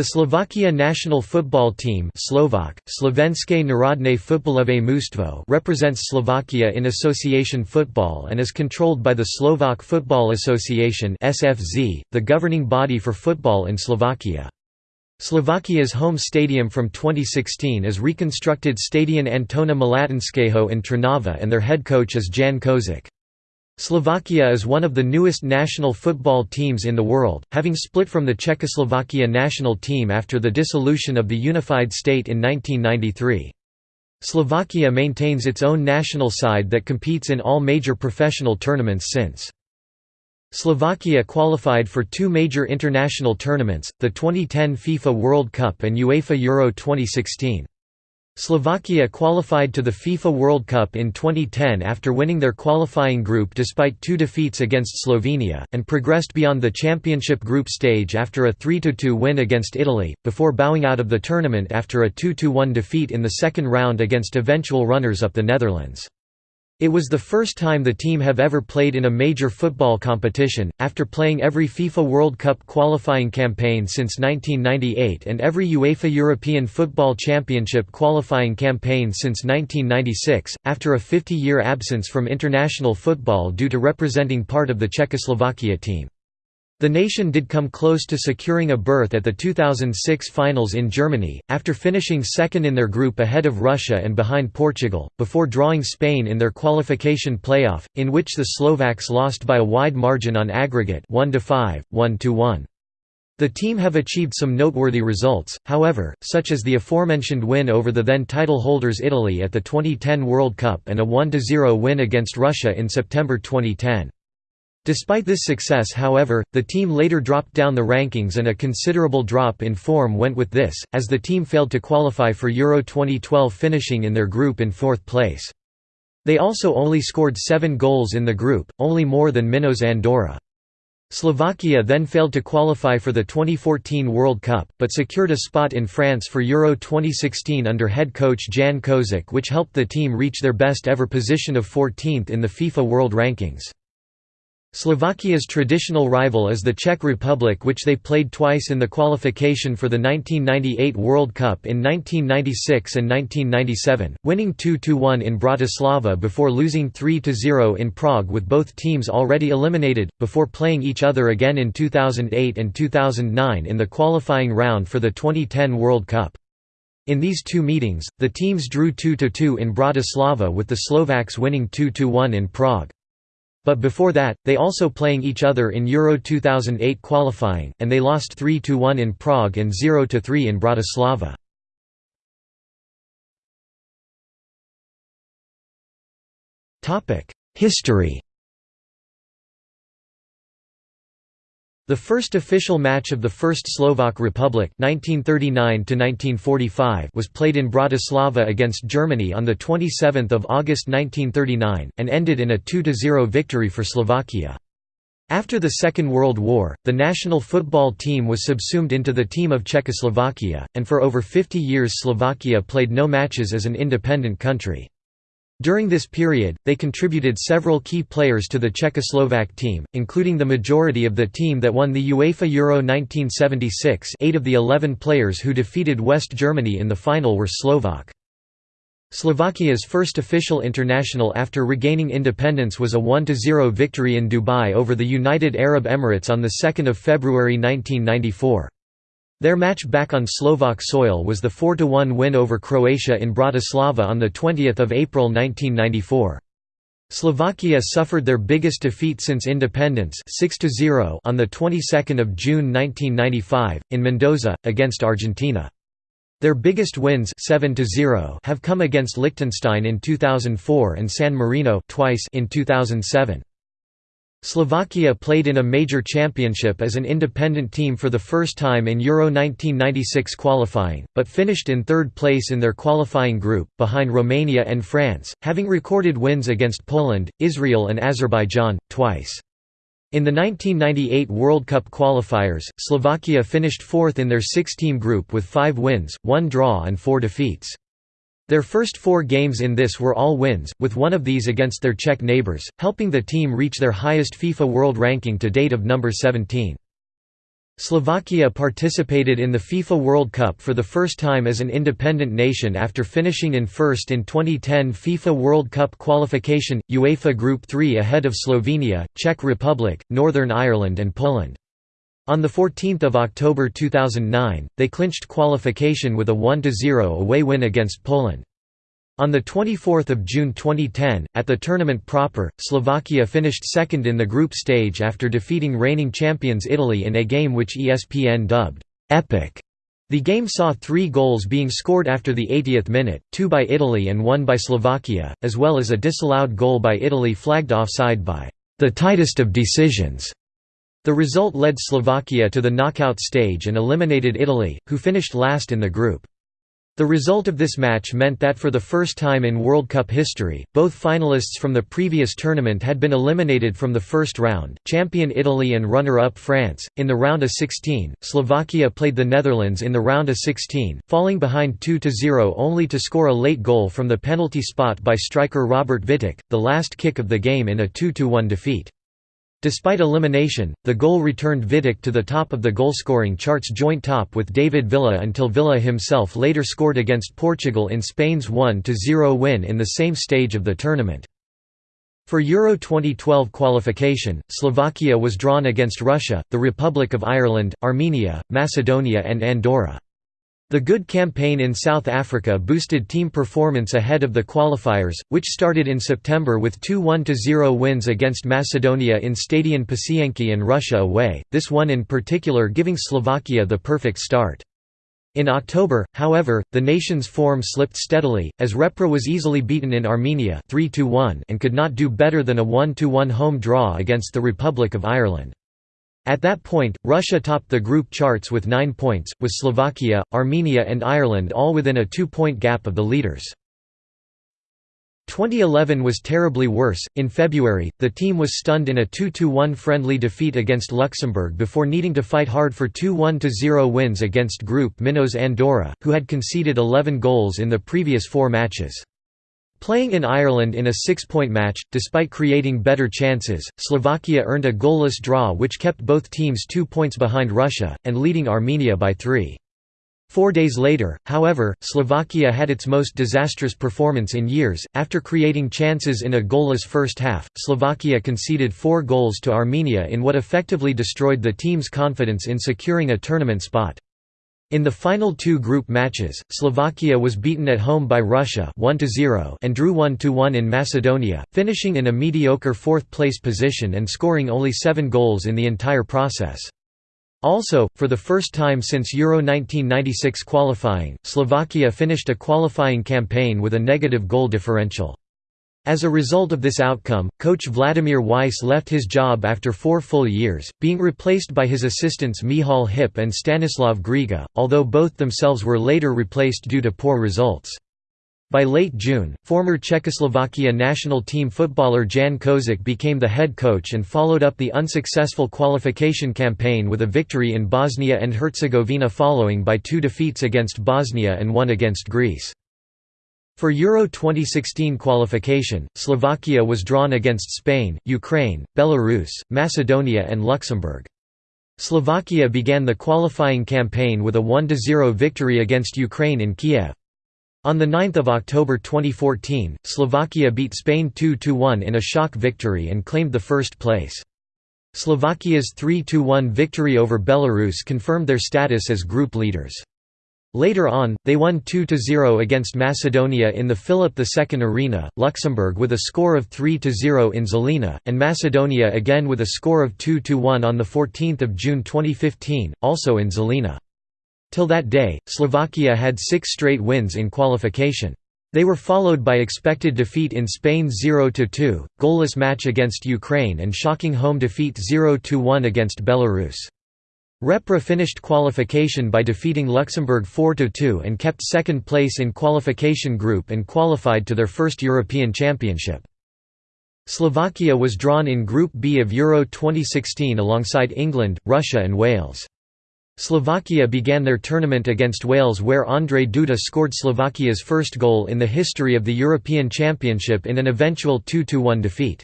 The Slovakia national football team Slovak, Slovenské národné fotbalové mužstvo represents Slovakia in association football and is controlled by the Slovak Football Association SFZ, the governing body for football in Slovakia. Slovakia's home stadium from 2016 is reconstructed Stadion Antona Malatinského in Trnava and their head coach is Jan Kozák. Slovakia is one of the newest national football teams in the world, having split from the Czechoslovakia national team after the dissolution of the unified state in 1993. Slovakia maintains its own national side that competes in all major professional tournaments since. Slovakia qualified for two major international tournaments, the 2010 FIFA World Cup and UEFA Euro 2016. Slovakia qualified to the FIFA World Cup in 2010 after winning their qualifying group despite two defeats against Slovenia, and progressed beyond the championship group stage after a 3–2 win against Italy, before bowing out of the tournament after a 2–1 defeat in the second round against eventual runners-up the Netherlands. It was the first time the team have ever played in a major football competition, after playing every FIFA World Cup qualifying campaign since 1998 and every UEFA European Football Championship qualifying campaign since 1996, after a 50-year absence from international football due to representing part of the Czechoslovakia team. The nation did come close to securing a berth at the 2006 finals in Germany, after finishing second in their group ahead of Russia and behind Portugal, before drawing Spain in their qualification playoff, in which the Slovaks lost by a wide margin on aggregate 1–5, 1–1. The team have achieved some noteworthy results, however, such as the aforementioned win over the then title holders Italy at the 2010 World Cup and a 1–0 win against Russia in September 2010. Despite this success however, the team later dropped down the rankings and a considerable drop in form went with this, as the team failed to qualify for Euro 2012 finishing in their group in fourth place. They also only scored seven goals in the group, only more than Minnows Andorra. Slovakia then failed to qualify for the 2014 World Cup, but secured a spot in France for Euro 2016 under head coach Jan Kozák which helped the team reach their best ever position of 14th in the FIFA World Rankings. Slovakia's traditional rival is the Czech Republic which they played twice in the qualification for the 1998 World Cup in 1996 and 1997, winning 2–1 in Bratislava before losing 3–0 in Prague with both teams already eliminated, before playing each other again in 2008 and 2009 in the qualifying round for the 2010 World Cup. In these two meetings, the teams drew 2–2 in Bratislava with the Slovaks winning 2–1 in Prague. But before that, they also playing each other in Euro 2008 qualifying, and they lost 3–1 in Prague and 0–3 in Bratislava. History The first official match of the First Slovak Republic 1939 was played in Bratislava against Germany on 27 August 1939, and ended in a 2–0 victory for Slovakia. After the Second World War, the national football team was subsumed into the team of Czechoslovakia, and for over 50 years Slovakia played no matches as an independent country. During this period, they contributed several key players to the Czechoslovak team, including the majority of the team that won the UEFA Euro 1976 eight of the 11 players who defeated West Germany in the final were Slovak. Slovakia's first official international after regaining independence was a 1–0 victory in Dubai over the United Arab Emirates on 2 February 1994. Their match back on Slovak soil was the 4–1 win over Croatia in Bratislava on 20 April 1994. Slovakia suffered their biggest defeat since independence 6 on the 22nd of June 1995 in Mendoza against Argentina. Their biggest wins 7 have come against Liechtenstein in 2004 and San Marino twice in 2007. Slovakia played in a major championship as an independent team for the first time in Euro 1996 qualifying, but finished in third place in their qualifying group, behind Romania and France, having recorded wins against Poland, Israel and Azerbaijan, twice. In the 1998 World Cup qualifiers, Slovakia finished fourth in their six-team group with five wins, one draw and four defeats. Their first four games in this were all wins, with one of these against their Czech neighbours, helping the team reach their highest FIFA World Ranking to date of number 17. Slovakia participated in the FIFA World Cup for the first time as an independent nation after finishing in first in 2010 FIFA World Cup qualification, UEFA Group 3 ahead of Slovenia, Czech Republic, Northern Ireland and Poland. On 14 October 2009, they clinched qualification with a 1–0 away win against Poland. On 24 June 2010, at the tournament proper, Slovakia finished second in the group stage after defeating reigning champions Italy in a game which ESPN dubbed, "'Epic'". The game saw three goals being scored after the 80th minute, two by Italy and one by Slovakia, as well as a disallowed goal by Italy flagged offside by "'the tightest of decisions'". The result led Slovakia to the knockout stage and eliminated Italy, who finished last in the group. The result of this match meant that for the first time in World Cup history, both finalists from the previous tournament had been eliminated from the first round, champion Italy and runner-up France. In the round of 16, Slovakia played the Netherlands in the round of 16, falling behind 2–0 only to score a late goal from the penalty spot by striker Robert Vittek, the last kick of the game in a 2–1 defeat. Despite elimination, the goal returned Vittek to the top of the goalscoring charts joint top with David Villa until Villa himself later scored against Portugal in Spain's 1–0 win in the same stage of the tournament. For Euro 2012 qualification, Slovakia was drawn against Russia, the Republic of Ireland, Armenia, Macedonia and Andorra. The good campaign in South Africa boosted team performance ahead of the qualifiers, which started in September with two 1–0 wins against Macedonia in Stadion Pasienki and Russia away, this one in particular giving Slovakia the perfect start. In October, however, the nation's form slipped steadily, as Repre was easily beaten in Armenia 3 and could not do better than a 1–1 home draw against the Republic of Ireland. At that point, Russia topped the group charts with nine points, with Slovakia, Armenia and Ireland all within a two-point gap of the leaders. 2011 was terribly worse. In February, the team was stunned in a 2–1 friendly defeat against Luxembourg before needing to fight hard for two 1–0 wins against Group Minnows Andorra, who had conceded 11 goals in the previous four matches. Playing in Ireland in a six-point match, despite creating better chances, Slovakia earned a goalless draw which kept both teams two points behind Russia, and leading Armenia by three. Four days later, however, Slovakia had its most disastrous performance in years. After creating chances in a goalless first half, Slovakia conceded four goals to Armenia in what effectively destroyed the team's confidence in securing a tournament spot. In the final two group matches, Slovakia was beaten at home by Russia 1 and drew 1–1 in Macedonia, finishing in a mediocre fourth-place position and scoring only seven goals in the entire process. Also, for the first time since Euro 1996 qualifying, Slovakia finished a qualifying campaign with a negative goal differential. As a result of this outcome, coach Vladimir Weiss left his job after four full years, being replaced by his assistants Michal Hipp and Stanislav Griga, although both themselves were later replaced due to poor results. By late June, former Czechoslovakia national team footballer Jan Kozák became the head coach and followed up the unsuccessful qualification campaign with a victory in Bosnia and Herzegovina following by two defeats against Bosnia and one against Greece. For Euro 2016 qualification, Slovakia was drawn against Spain, Ukraine, Belarus, Macedonia and Luxembourg. Slovakia began the qualifying campaign with a 1–0 victory against Ukraine in Kiev. On 9 October 2014, Slovakia beat Spain 2–1 in a shock victory and claimed the first place. Slovakia's 3–1 victory over Belarus confirmed their status as group leaders. Later on, they won 2–0 against Macedonia in the Philip II Arena, Luxembourg with a score of 3–0 in Žilina, and Macedonia again with a score of 2–1 on 14 June 2015, also in Žilina. Till that day, Slovakia had six straight wins in qualification. They were followed by expected defeat in Spain 0–2, goalless match against Ukraine and shocking home defeat 0–1 against Belarus. Repre finished qualification by defeating Luxembourg 4–2 and kept second place in qualification group and qualified to their first European Championship. Slovakia was drawn in Group B of Euro 2016 alongside England, Russia and Wales. Slovakia began their tournament against Wales where Ondrej Duda scored Slovakia's first goal in the history of the European Championship in an eventual 2–1 defeat.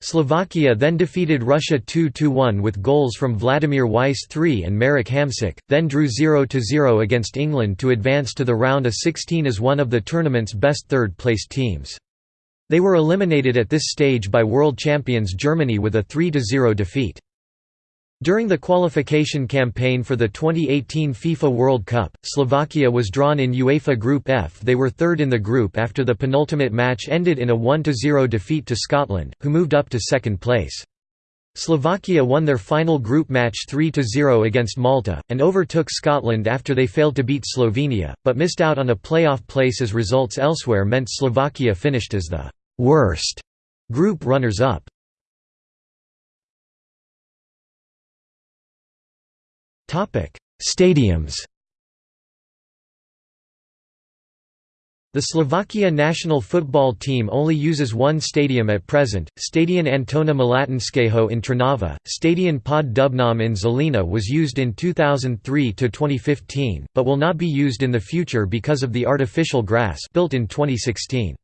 Slovakia then defeated Russia 2–1 with goals from Vladimir Weiss III and Marek Hamšík, then drew 0–0 against England to advance to the round of 16 as one of the tournament's best third-placed teams. They were eliminated at this stage by world champions Germany with a 3–0 defeat. During the qualification campaign for the 2018 FIFA World Cup, Slovakia was drawn in UEFA Group F. They were third in the group after the penultimate match ended in a 1–0 defeat to Scotland, who moved up to second place. Slovakia won their final group match 3–0 against Malta, and overtook Scotland after they failed to beat Slovenia, but missed out on a playoff place as results elsewhere meant Slovakia finished as the «worst» group runners-up. Stadiums The Slovakia national football team only uses one stadium at present, Stadion Antona Malatinského in Trnava. Stadion Pod Dubnom in Žilina was used in 2003–2015, but will not be used in the future because of the artificial grass built in 2016.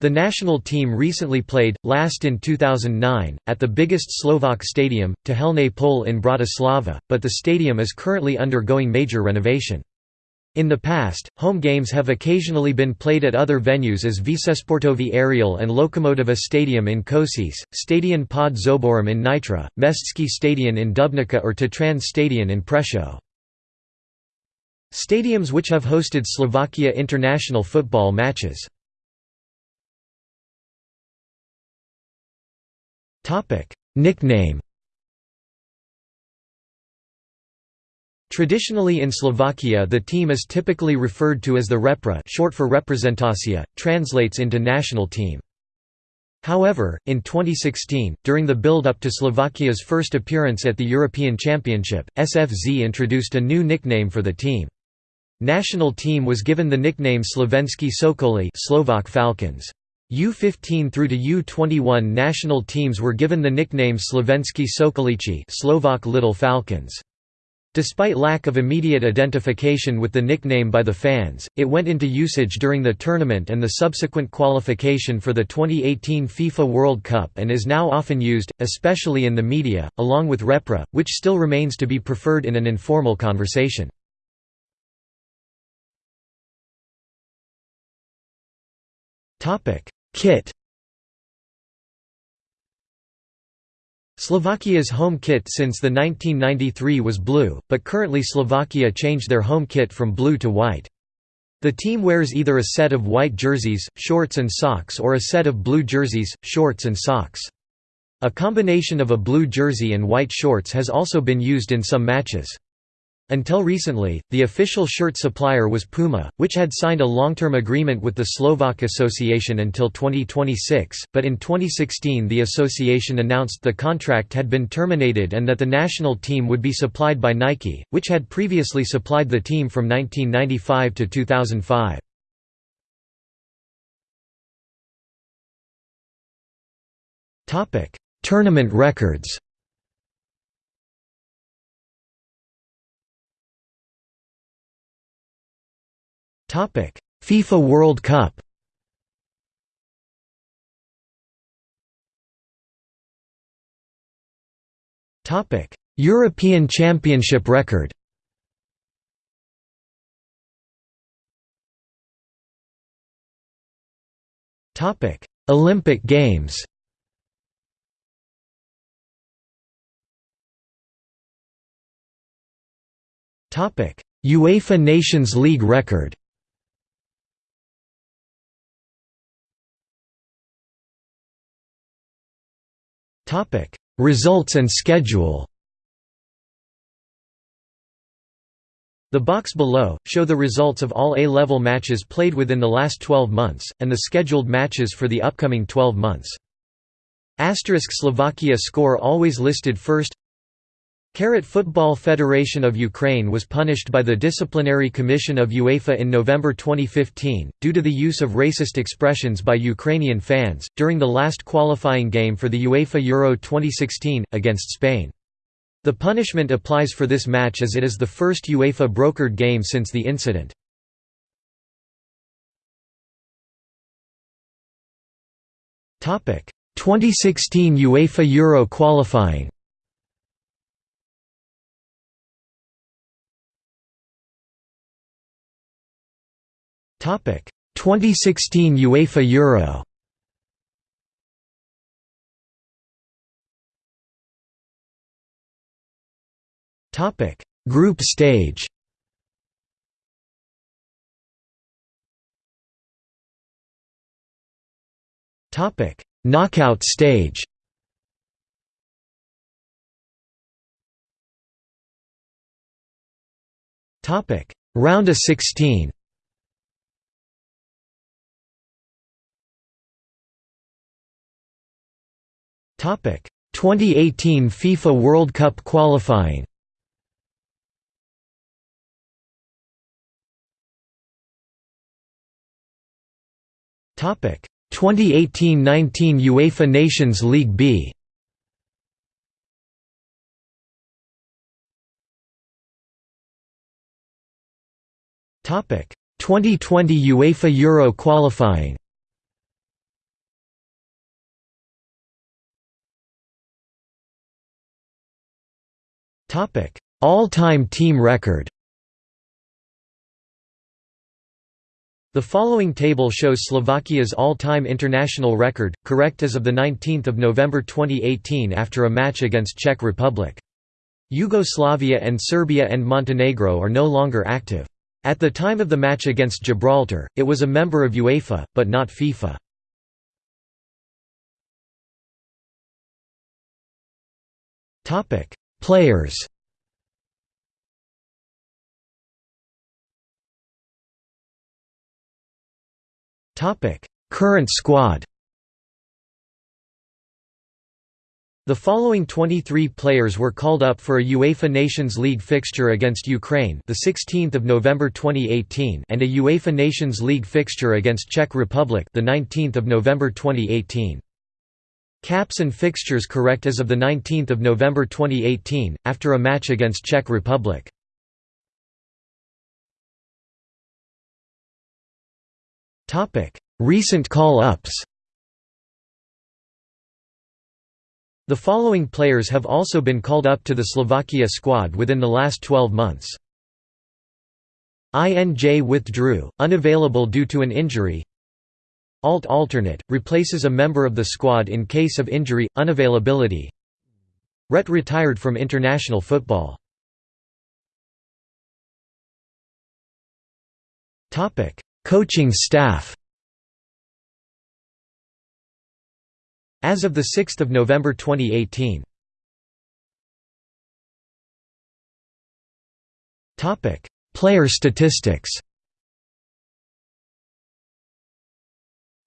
The national team recently played, last in 2009, at the biggest Slovak stadium, Tehelné pole in Bratislava, but the stadium is currently undergoing major renovation. In the past, home games have occasionally been played at other venues as Všešportový Areál and Lokomotiva Stadium in Košice, Stadion pod Zoborom in Nitra, Mestský stadion in Dubnica or Tatran Stadion in Prešov. Stadiums which have hosted Slovakia international football matches Nickname Traditionally in Slovakia the team is typically referred to as the Repre short for reprezentacia, translates into national team. However, in 2016, during the build-up to Slovakia's first appearance at the European Championship, SFZ introduced a new nickname for the team. National team was given the nickname Slovensky Sokoli Slovak Falcons. U15 through to U21 national teams were given the nickname Slovenskí Sokoliči Slovak Little Falcons. Despite lack of immediate identification with the nickname by the fans, it went into usage during the tournament and the subsequent qualification for the 2018 FIFA World Cup and is now often used, especially in the media, along with Repre, which still remains to be preferred in an informal conversation. Kit Slovakia's home kit since the 1993 was blue, but currently Slovakia changed their home kit from blue to white. The team wears either a set of white jerseys, shorts and socks or a set of blue jerseys, shorts and socks. A combination of a blue jersey and white shorts has also been used in some matches. Until recently, the official shirt supplier was Puma, which had signed a long-term agreement with the Slovak Association until 2026, but in 2016 the association announced the contract had been terminated and that the national team would be supplied by Nike, which had previously supplied the team from 1995 to 2005. Tournament records FIFA World Cup. European Championship record. Topic: Olympic Games. Topic: UEFA Nations League record. Results and schedule The box below, show the results of all A-level matches played within the last 12 months, and the scheduled matches for the upcoming 12 months. Asterisk Slovakia score always listed first Carrot Football Federation of Ukraine was punished by the Disciplinary Commission of UEFA in November 2015, due to the use of racist expressions by Ukrainian fans, during the last qualifying game for the UEFA Euro 2016, against Spain. The punishment applies for this match as it is the first UEFA brokered game since the incident. Topic: 2016 UEFA Euro qualifying 2016 UEFA Euro. Topic. Group stage. Topic. Knockout stage. Topic. Round of 16 2018 FIFA World Cup qualifying Topic. 2018-19 UEFA Nations League B Topic. 2020 UEFA Euro qualifying Topic All-time team record The following table shows Slovakia's all-time international record, correct as of 19 November 2018 after a match against Czech Republic. Yugoslavia and Serbia and Montenegro are no longer active. At the time of the match against Gibraltar, it was a member of UEFA, but not FIFA. Players. Current squad. The following 23 players were called up for a UEFA Nations League fixture against Ukraine, the 16th of November 2018, and a UEFA Nations League fixture against Czech Republic, the 19th of November 2018. Caps and fixtures correct as of the 19th of November 2018 after a match against Czech Republic. Recent call-ups. The following players have also been called up to the Slovakia squad within the last 12 months. INJ withdrew, unavailable due to an injury. Alt alternate, replaces a member of the squad in case of injury, unavailability. Ret retired from international football. Coaching staff As of 6 November 2018 Player statistics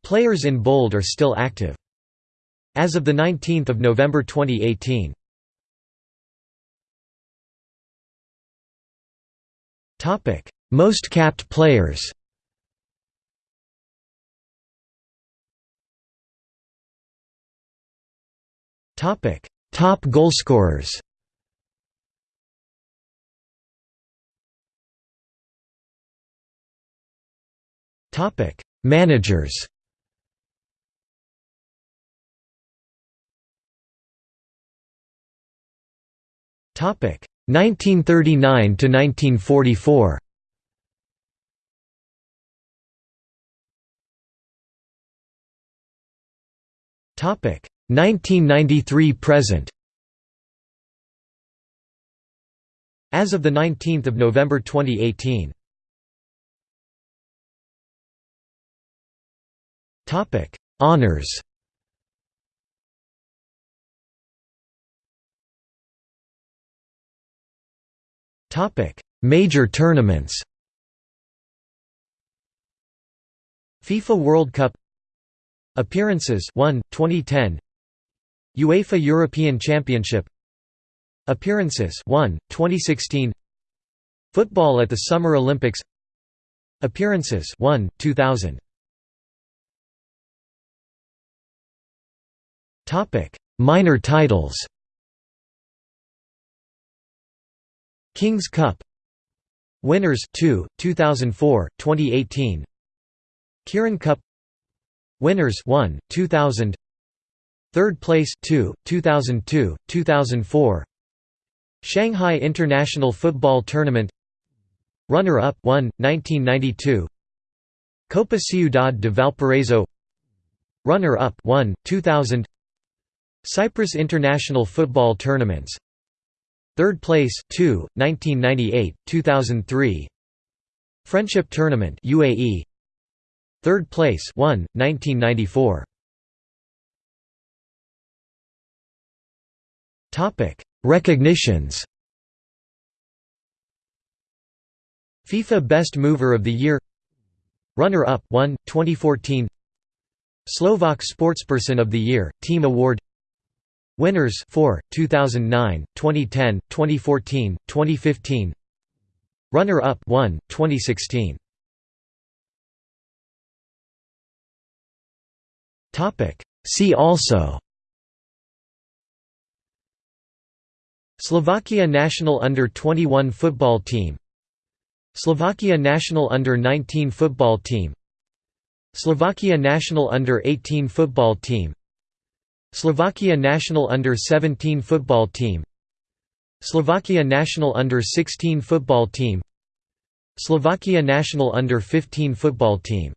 Players in bold are still active. As of 19 November 2018 Most capped players Topic: Top goalscorers. Topic: Managers. 1939 to 1944. Topic: 1993 present. As of 19 November 2018 Honours Major tournaments FIFA World Cup Appearances 1 2010 UEFA European Championship Appearances 1, 2016 Football at the Summer Olympics Appearances 1, 2000 Topic: Minor titles. Kings Cup Winners 2, 2004, 2018 Kirin Cup Winners 1, 2000 Third place 2, 2002, 2004 Shanghai International Football Tournament Runner-up 1, 1992 Copa Ciudad de Valparaiso Runner-up 1, 2000 Cyprus International Football Tournaments Third place 2, 1998, 2003 Friendship Tournament UAE Third place 1, 1994 Topic Recognitions. FIFA Best Mover of the Year. Runner-up 1, 2014 Slovak Sportsperson of the Year, Team Award Winners 4, 2009, 2010, 2014, 2015 Runner-up 1, 2016 See also Slovakia national under-21 football team Slovakia national under-19 football team Slovakia national under-18 football team Slovakia national under-17 football team. Slovakia national under-16 football team. Slovakia national under-15 football team